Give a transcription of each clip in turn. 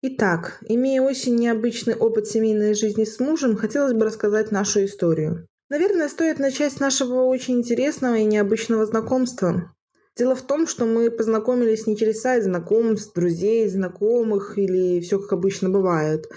Итак, имея очень необычный опыт семейной жизни с мужем, хотелось бы рассказать нашу историю. Наверное, стоит начать с нашего очень интересного и необычного знакомства. Дело в том, что мы познакомились не через сайт знакомств, друзей, знакомых или все как обычно бывает.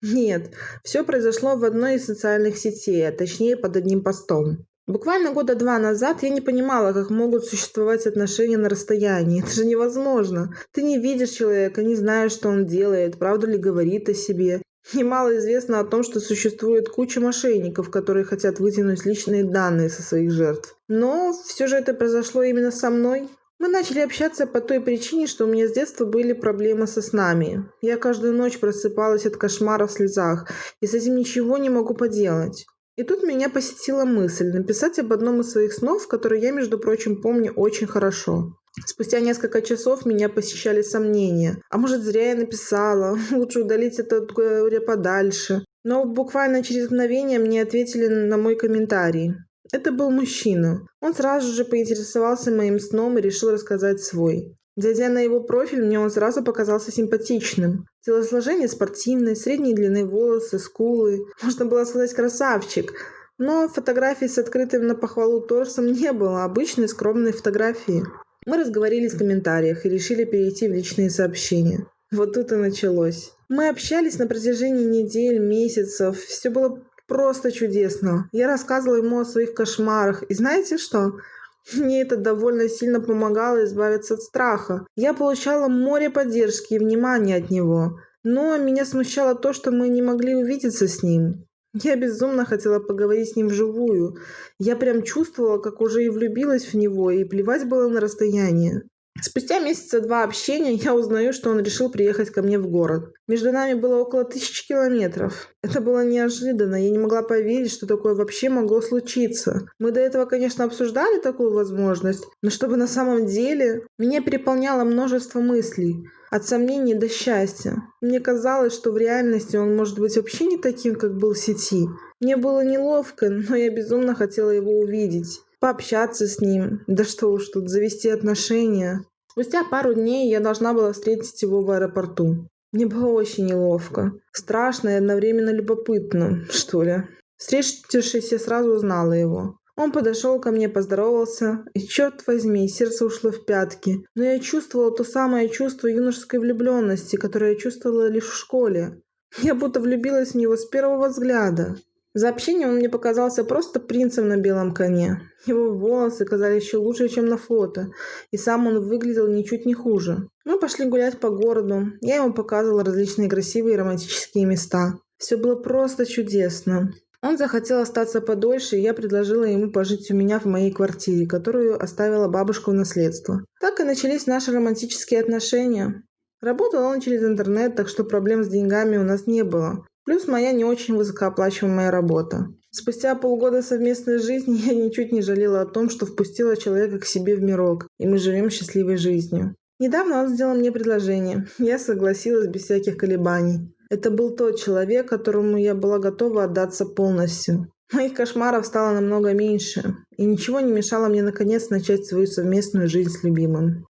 Нет, все произошло в одной из социальных сетей, а точнее под одним постом. Буквально года два назад я не понимала, как могут существовать отношения на расстоянии. Это же невозможно. Ты не видишь человека, не знаешь, что он делает, правду ли говорит о себе. Немало известно о том, что существует куча мошенников, которые хотят вытянуть личные данные со своих жертв. Но все же это произошло именно со мной. Мы начали общаться по той причине, что у меня с детства были проблемы со снами. Я каждую ночь просыпалась от кошмара в слезах, и с этим ничего не могу поделать. И тут меня посетила мысль написать об одном из своих снов, который я, между прочим, помню очень хорошо. Спустя несколько часов меня посещали сомнения. А может, зря я написала? Лучше удалить это подальше. Но буквально через мгновение мне ответили на мой комментарий. Это был мужчина. Он сразу же поинтересовался моим сном и решил рассказать свой. Зайдя на его профиль, мне он сразу показался симпатичным. Телосложение спортивное, средней длины волосы, скулы. Можно было сказать красавчик. Но фотографий с открытым на похвалу торсом не было, обычные скромные фотографии. Мы разговорились в комментариях и решили перейти в личные сообщения. Вот тут и началось. Мы общались на протяжении недель, месяцев. Все было просто чудесно. Я рассказывала ему о своих кошмарах. И знаете что? Мне это довольно сильно помогало избавиться от страха. Я получала море поддержки и внимания от него. Но меня смущало то, что мы не могли увидеться с ним. Я безумно хотела поговорить с ним вживую. Я прям чувствовала, как уже и влюбилась в него, и плевать было на расстояние. Спустя месяца два общения я узнаю, что он решил приехать ко мне в город. Между нами было около тысячи километров. Это было неожиданно, я не могла поверить, что такое вообще могло случиться. Мы до этого, конечно, обсуждали такую возможность, но чтобы на самом деле меня переполняло множество мыслей. От сомнений до счастья. Мне казалось, что в реальности он может быть вообще не таким, как был в сети. Мне было неловко, но я безумно хотела его увидеть пообщаться с ним, да что уж тут, завести отношения. Спустя пару дней я должна была встретить его в аэропорту. Мне было очень неловко. Страшно и одновременно любопытно, что ли. Встретившись, я сразу узнала его. Он подошел ко мне, поздоровался, и, черт возьми, сердце ушло в пятки. Но я чувствовала то самое чувство юношеской влюбленности, которое я чувствовала лишь в школе. Я будто влюбилась в него с первого взгляда. За общение он мне показался просто принцем на белом коне. Его волосы казались еще лучше, чем на фото, и сам он выглядел ничуть не хуже. Мы пошли гулять по городу, я ему показывала различные красивые романтические места. Все было просто чудесно. Он захотел остаться подольше, и я предложила ему пожить у меня в моей квартире, которую оставила бабушка в наследство. Так и начались наши романтические отношения. Работал он через интернет, так что проблем с деньгами у нас не было. Плюс моя не очень высокооплачиваемая работа. Спустя полгода совместной жизни я ничуть не жалела о том, что впустила человека к себе в мирок, и мы живем счастливой жизнью. Недавно он сделал мне предложение. Я согласилась без всяких колебаний. Это был тот человек, которому я была готова отдаться полностью. Моих кошмаров стало намного меньше, и ничего не мешало мне наконец начать свою совместную жизнь с любимым.